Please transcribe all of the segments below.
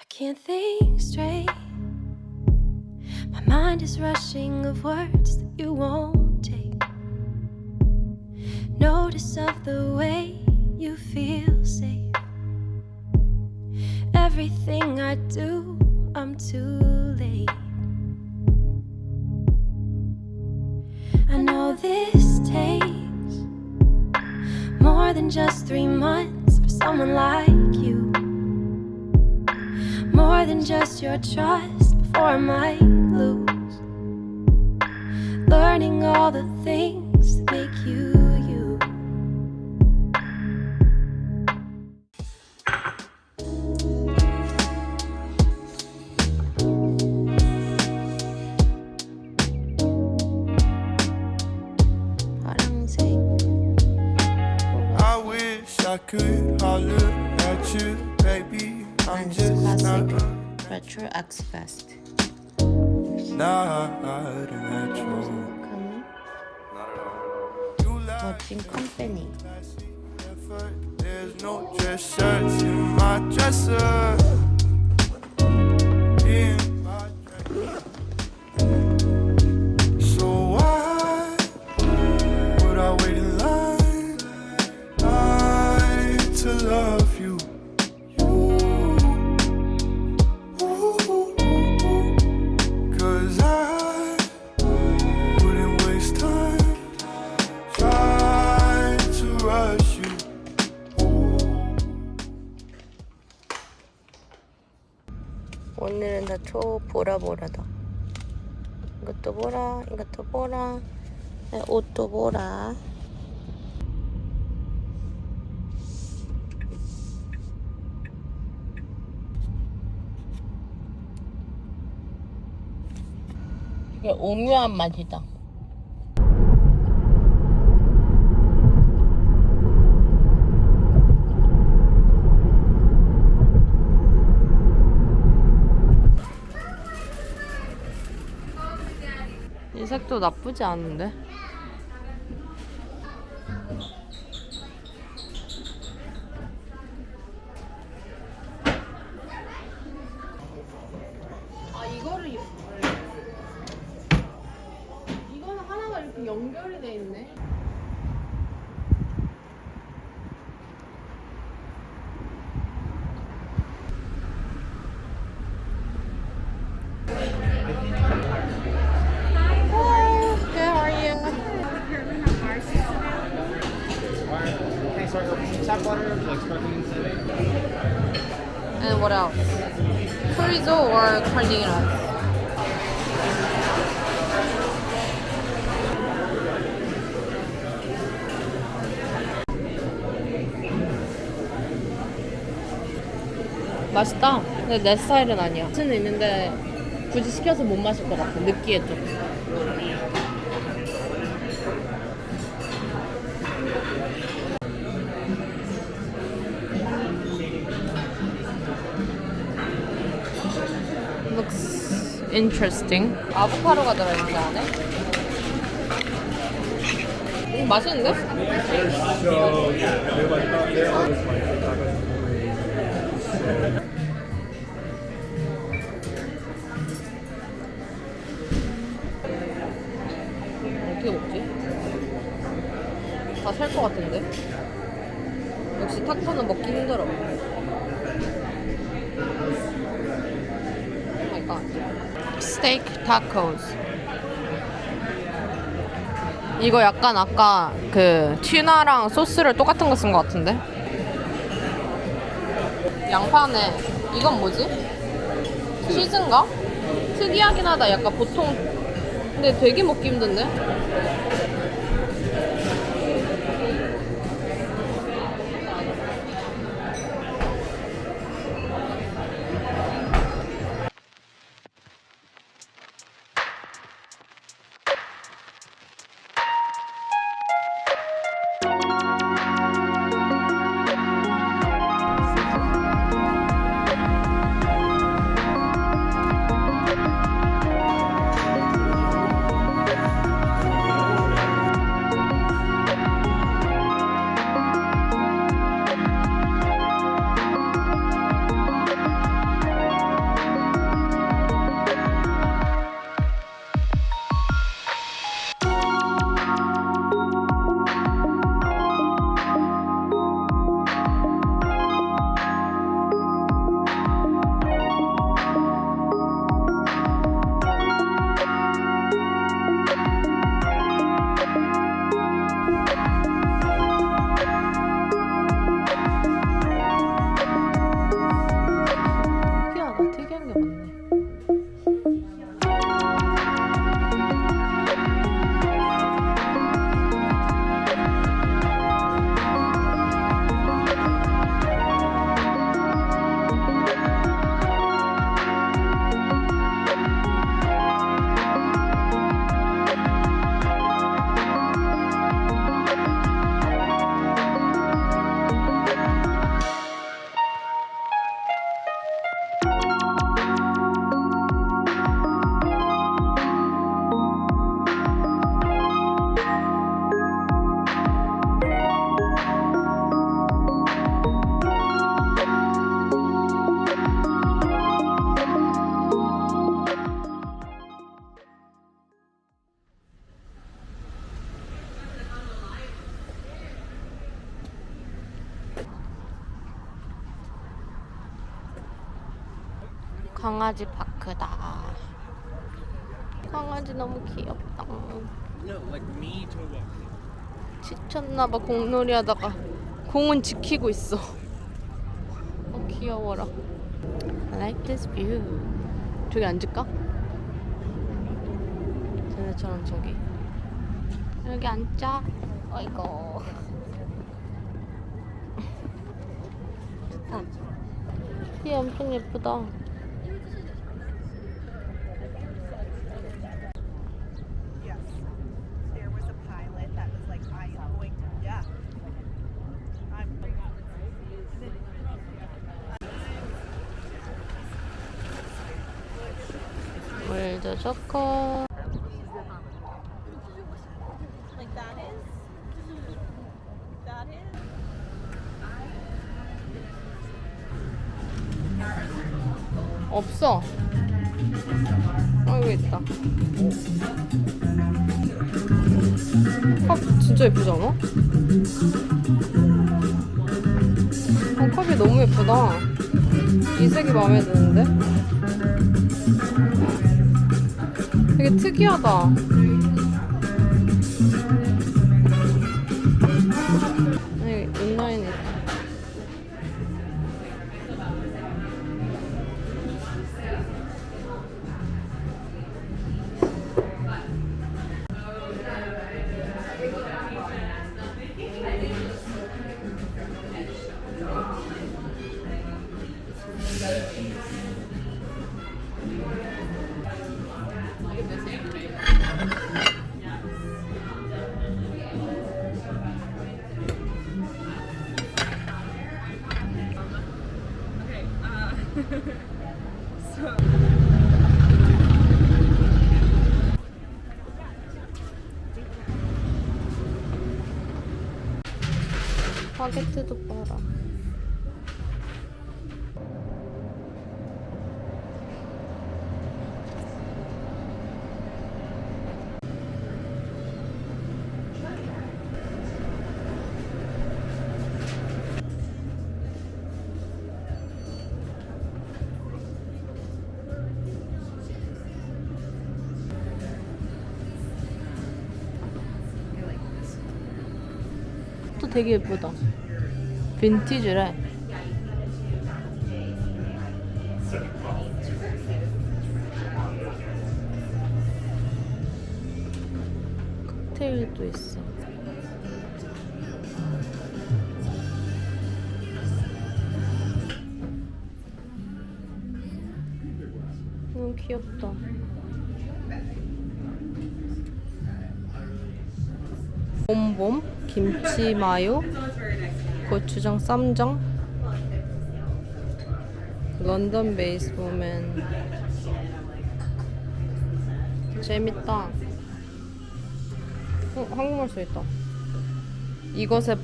I can't think straight. My mind is rushing of words that you won't take. Notice of the way you feel safe. Everything I do, I'm too late. I know this takes more than just three months for someone like you. More than just your trust before I might lose. Learning all the things that happening. 보라 보라다. 이것도 보라, 이것도 보라, 네, 옷도 보라. 이게 오묘한 맛이다. 이 색도 나쁘지 않은데? 아 이거를 이거는 하나가 이렇게 연결이 돼 있네. Carnitas? 맛있다. 근데 내 스타일은 아니야. 맛은 있는데 굳이 시켜서 못 마실 것 같아. 느끼해 좀. Interesting. 아보카도가 들어있는데 안에? 음, 맛있는데? 어떻게 먹지? 다 살 것 같은데? 역시 타코는 먹기 힘들어. 오 My god. Steak tacos. 이거 약간 아까 그 tuna랑 소스를 똑같은 거 쓴 거 같은데? 양파네. 이건 뭐지? 치즈인가? 특이하긴 하다. 약간 보통 근데 되게 먹기 힘든데? 강아지 파크다. 강아지 너무 귀엽다. 지쳤나봐 공놀이 하다가 공은 지키고 있어. 어 귀여워라. I like this view. 저기 앉을까? 쟤네처럼 저기. 여기 앉자. 어이구. 좋다. 얘 엄청 예쁘다. 물도 좋고. 없어. 어, 여기 있다. 컵 진짜 예쁘지 않아? 어, 컵이 너무 예쁘다. 이 색이 마음에 드는데? 되게 특이하다. 바게트도 되게 예쁘다. 빈티지래. 봄봄, 김치 마요, 고추장 쌈장, 런던 베이스 보면 재밌다. 어, 한국말 써있다. 이것에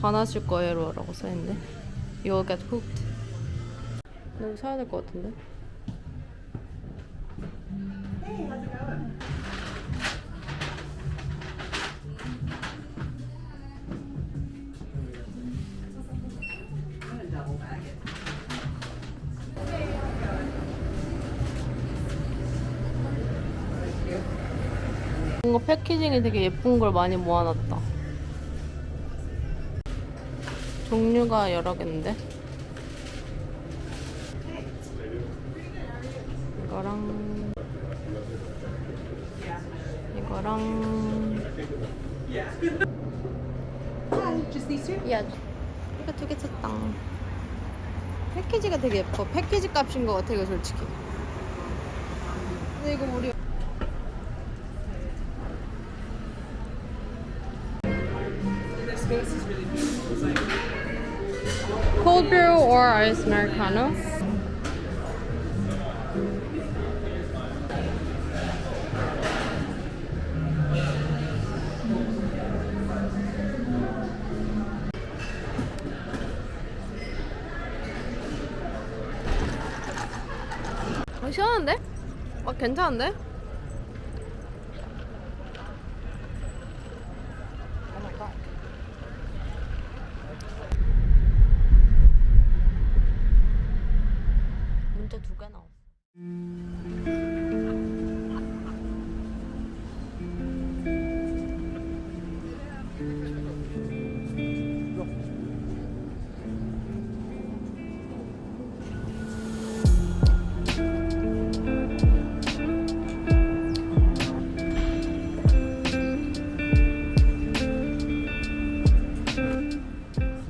반하실 거예요 라고 써있네. You'll get hooked. 이거 사야 될 것 같은데? 뭔가 패키징이 되게 예쁜 걸 많이 모아놨다. 종류가 여러 개인데. 이거랑 이거랑 야 이거 두 개 샀다. 패키지가 되게 예뻐. 패키지 값인 것 같아 이거 솔직히. 근데 이거 우리 Cold brew or ice americano? 어, 시원한데? 막 괜찮은데? 문제 두개 나왔어.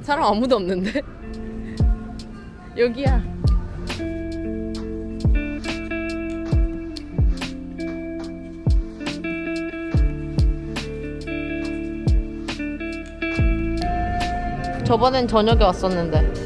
사람 아무도 없는데? 여기야. 저번엔 저녁에 왔었는데.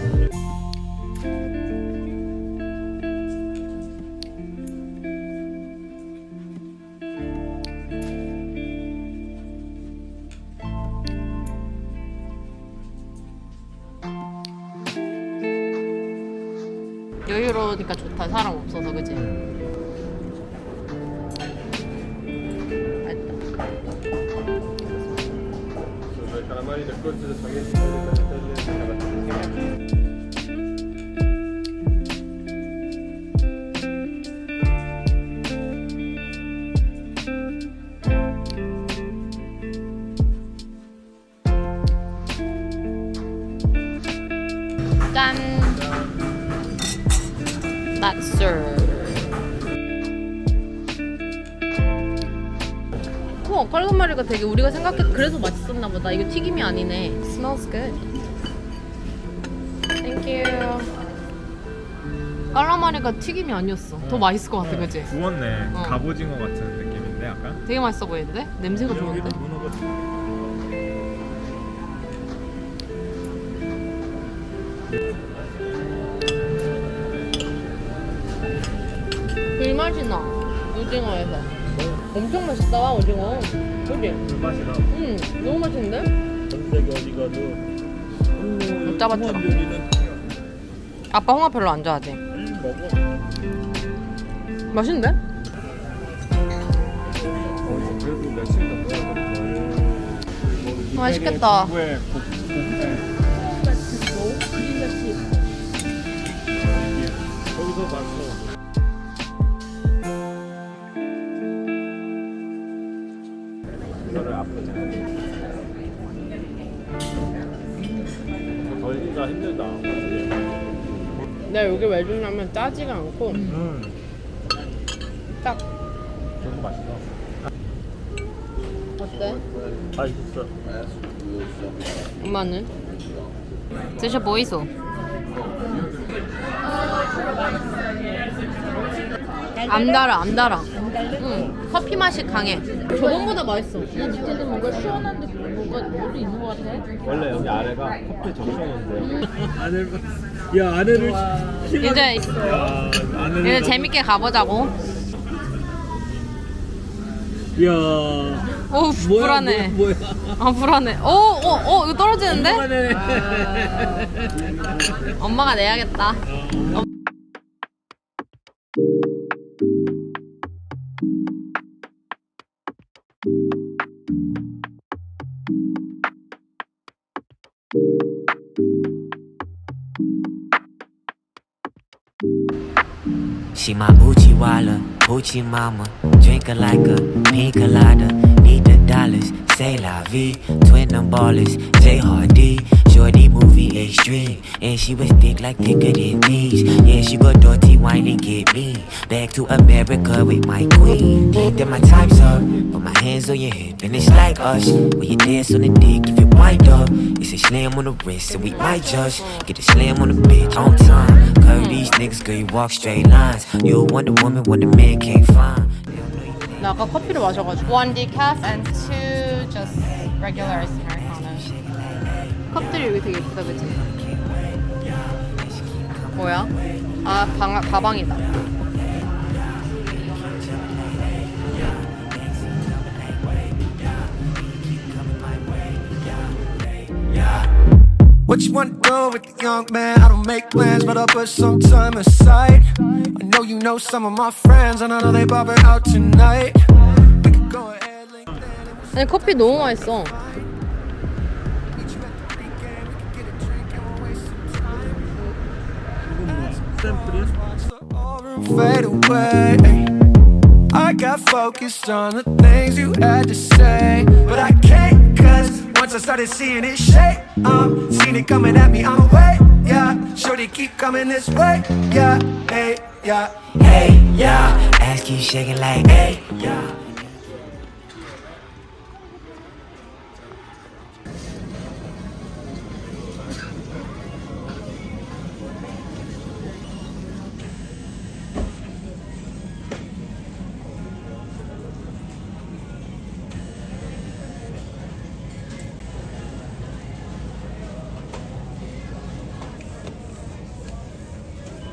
깔라마리가 되게 우리가 생각했 그래서 맛있었나 보다. 이거 튀김이 아니네. Smells good. Thank you. 깔라마리가 튀김이 아니었어. 더 맛있을 것 같아, 그지? 구웠네. 어. 갑오징어 같은 느낌인데 약간. 되게 맛있어 보이는데? 냄새가 좋은데? 불맛이 나. 오징어에서. 엄청 맛있다, 오징어. 그지? 불맛이다. 응, 너무 맛있는데? 전 세계 어디 가도 못 잡았죠. 요리는 아빠 홍합 별로 안 좋아하지? 음, 먹어. 맛있는데? 어, 그래도 며칠 더 먹어야 맛있겠다. 거기서 봤어. 힘들다. 내가 여기 왜 주냐면 짜지가 않고 음. 딱 너무 맛있어. 어때? 맛있어. 엄마는? 드셔 보이소. 안 달아, 안 달아. 응, 커피 맛이 강해. 저번보다 맛있어. 밑에도 뭔가 시원한 느낌 뭔가 뭐도 있는 것 같아 원래 여기 아래가 커피. 아내를 봤어. 야 아내를 이제 야 아내를 이제 재밌게 가보자고. 야 오, 뭐야 불안해. 뭐야, 뭐야. 아, 불안해. 오, 오, 오, 이거 떨어지는데? 아내. 엄마가 내야겠다. She my Uchi Walla, Uchi Mama. Drink her like a pina colada. Need the dollars, say la vie. Twin them ballers, J Hardy. Shorty movie extreme. And she was thick like thicker than these. Yeah, she go dirty wine and get me. Back to America with my queen. Then my time's up. Put my hands on your hip, and it's like us. When you dance on the dick, if you wind up, it's a slam on the wrist, and we might just get a slam on the bitch on time. Curve these niggas, girl, you walk straight lines. You a Wonder Woman when the man can't find. 나 아까 커피를 마셔가지고. One decaf and two just regular americano. 컵들이 여기 되게 예쁘다, 그치? 뭐야? 아, 방, 가방이다. What you wanna do with the young man? I don't make plans, but I'll put some time aside. I know you know some of my friends, and I know they bobbing out tonight. We could go ahead, link and 아니, 커피 너무 맛있어. Away. I got focused on the things you had to say, but I can't cause once I started seeing it shake, I'm seeing it coming at me I'm way, yeah. Sure they keep coming this way, yeah, hey, yeah. Hey, yeah. Ass keep shaking like, hey, yeah.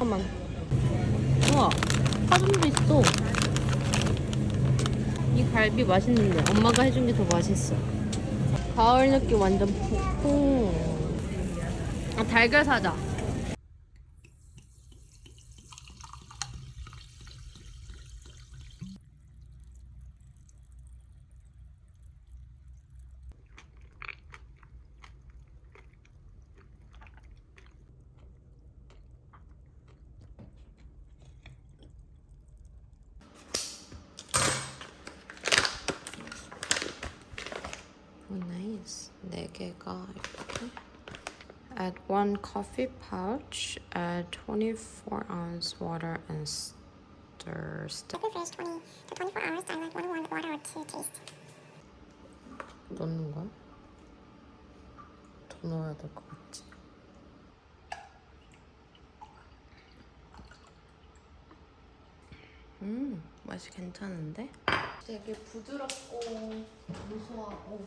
잠깐만. 우와, 파전도 있어. 이 갈비 맛있는데 엄마가 해준 게 더 맛있어. 가을 느낌 완전 폭풍. 아 달걀 사자. 오 나이스. 네 개가 이렇게. Add one coffee pouch. Add 24 ounce water and stir. stir. Keep it fresh 20 to 24 hours. Dilute one warm water to taste. 넣는 거야? 더 넣어야 될 것 같지? 음, 맛이 괜찮은데? 되게 부드럽고 고소하고